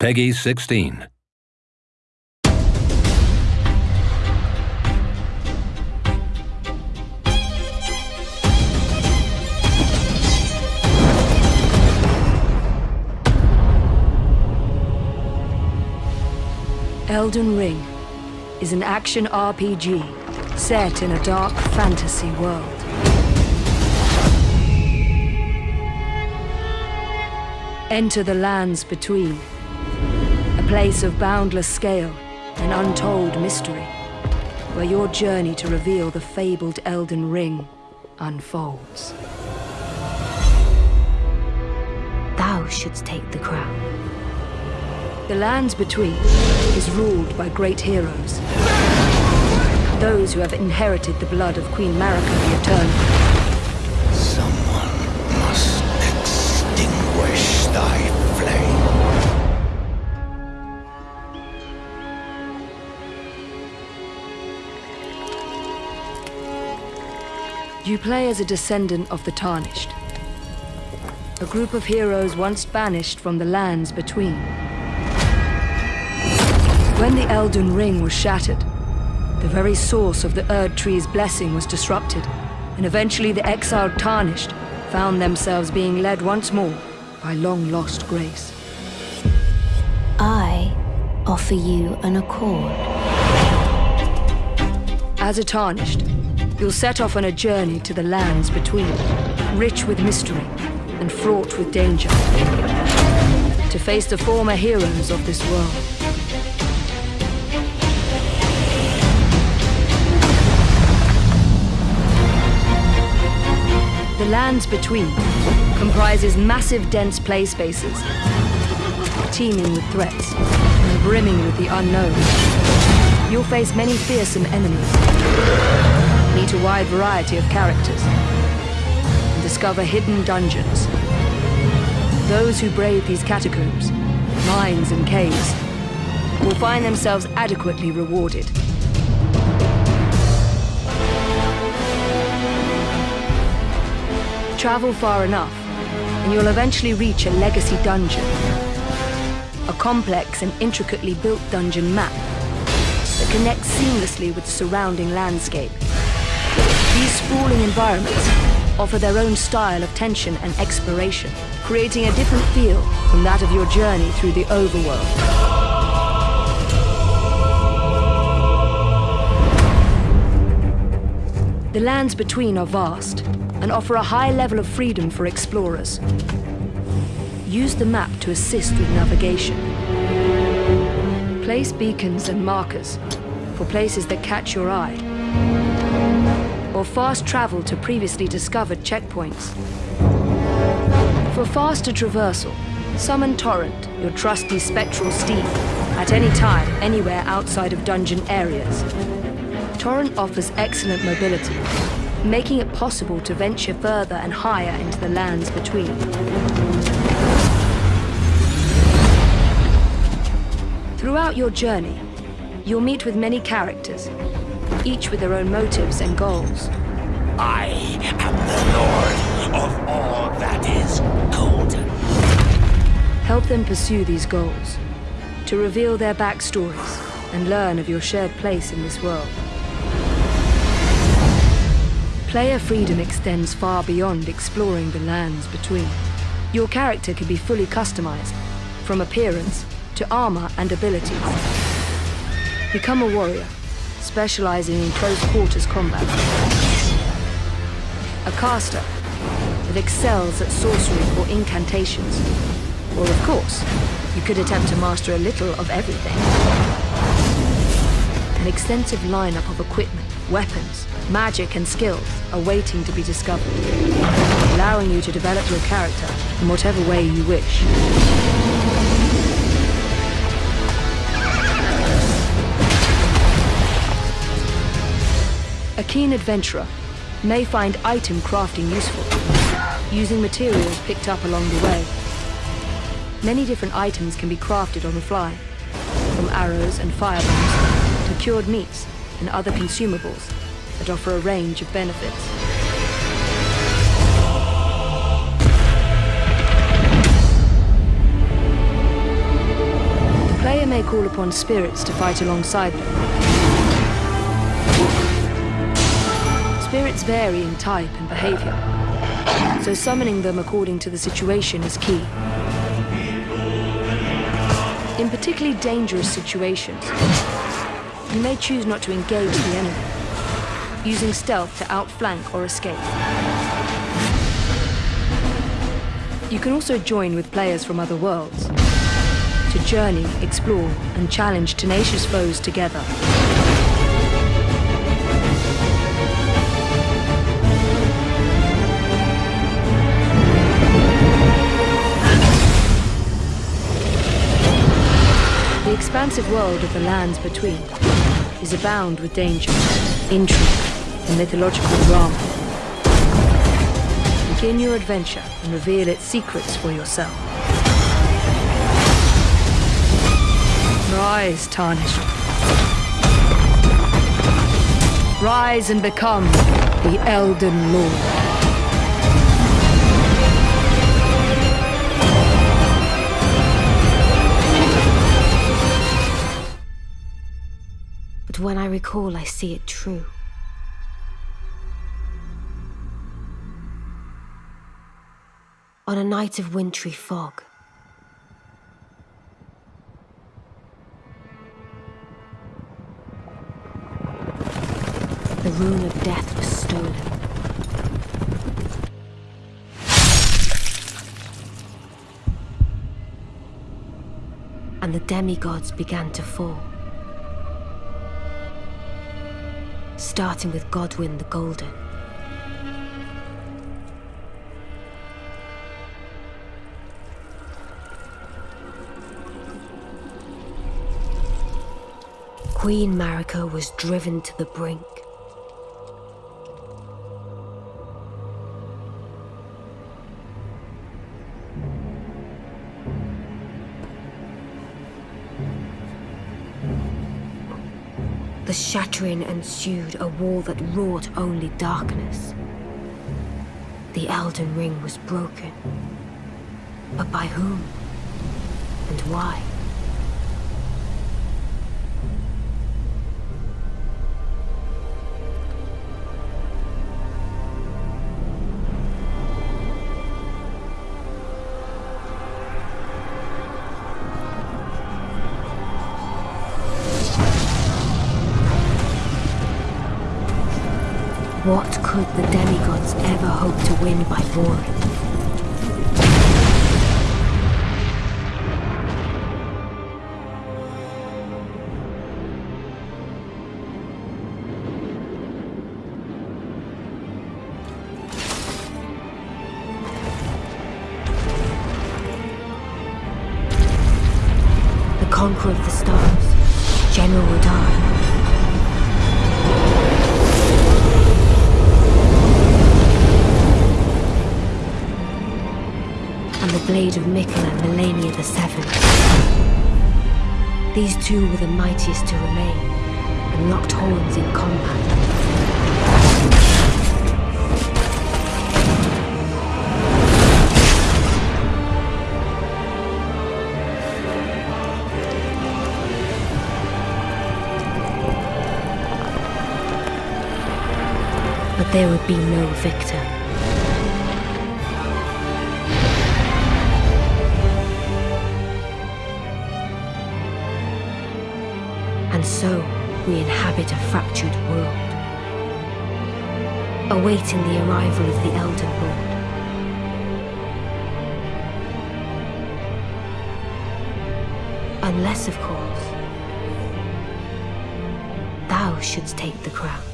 PEGI 16. Elden Ring is an action RPG set in a dark fantasy world. Enter the lands between, place of boundless scale and untold mystery, where your journey to reveal the fabled Elden Ring unfolds. Thou shouldst take the crown. The lands between is ruled by great heroes. Those who have inherited the blood of Queen Marika the Eternal. Play as a descendant of the Tarnished. A group of heroes once banished from the lands between. When the Elden Ring was shattered, the very source of the Erdtree's blessing was disrupted, and eventually the exiled Tarnished found themselves being led once more by long-lost grace. I offer you an accord. As a Tarnished, you'll set off on a journey to the lands between, rich with mystery and fraught with danger, to face the former heroes of this world. The lands between comprises massive dense play spaces, teeming with threats and brimming with the unknown. You'll face many fearsome enemies, meet a wide variety of characters, and discover hidden dungeons. Those who brave these catacombs, mines and caves, will find themselves adequately rewarded. Travel far enough, and you'll eventually reach a legacy dungeon. A complex and intricately built dungeon map that connects seamlessly with the surrounding landscape. These sprawling environments offer their own style of tension and exploration, creating a different feel from that of your journey through the overworld. The lands between are vast and offer a high level of freedom for explorers. Use the map to assist with navigation. Place beacons and markers for places that catch your eye. Or fast travel to previously discovered checkpoints. For faster traversal, summon Torrent, your trusty spectral steed, at any time, anywhere outside of dungeon areas. Torrent offers excellent mobility, making it possible to venture further and higher into the lands between. Throughout your journey, you'll meet with many characters, each with their own motives and goals. I am the lord of all that is golden. Help them pursue these goals, to reveal their backstories and learn of your shared place in this world. Player freedom extends far beyond exploring the lands between. Your character can be fully customized, from appearance to armor and abilities. Become a warrior, specializing in close quarters combat. A caster that excels at sorcery or incantations. Or of course, you could attempt to master a little of everything. An extensive lineup of equipment, weapons, magic and skills are waiting to be discovered, allowing you to develop your character in whatever way you wish. A keen adventurer may find item crafting useful, using materials picked up along the way. Many different items can be crafted on the fly, from arrows and firebombs to cured meats and other consumables that offer a range of benefits. The player may call upon spirits to fight alongside them. Spirits vary in type and behavior, so summoning them according to the situation is key. In particularly dangerous situations, you may choose not to engage the enemy, using stealth to outflank or escape. You can also join with players from other worlds to journey, explore, and challenge tenacious foes together. Expansive world of the lands between is abound with danger, intrigue, and mythological drama. Begin your adventure and reveal its secrets for yourself. Rise, Tarnished. Rise and become the Elden Lord. When I recall, I see it true. On a night of wintry fog, the rune of death was stolen. And the demigods began to fall. Starting with Godwin the Golden. Queen Marika was driven to the brink. The shattering ensued, a war that wrought only darkness. The Elden Ring was broken. But by whom? And why? What could the demigods ever hope to win by warring? The conqueror of the stars, General Radahn. Blade of Miquella and Malenia the Seventh. These two were the mightiest to remain, and locked horns in combat. But there would be no victor. And so, we inhabit a fractured world, awaiting the arrival of the Elden Lord. Unless, of course, thou shouldst take the crown.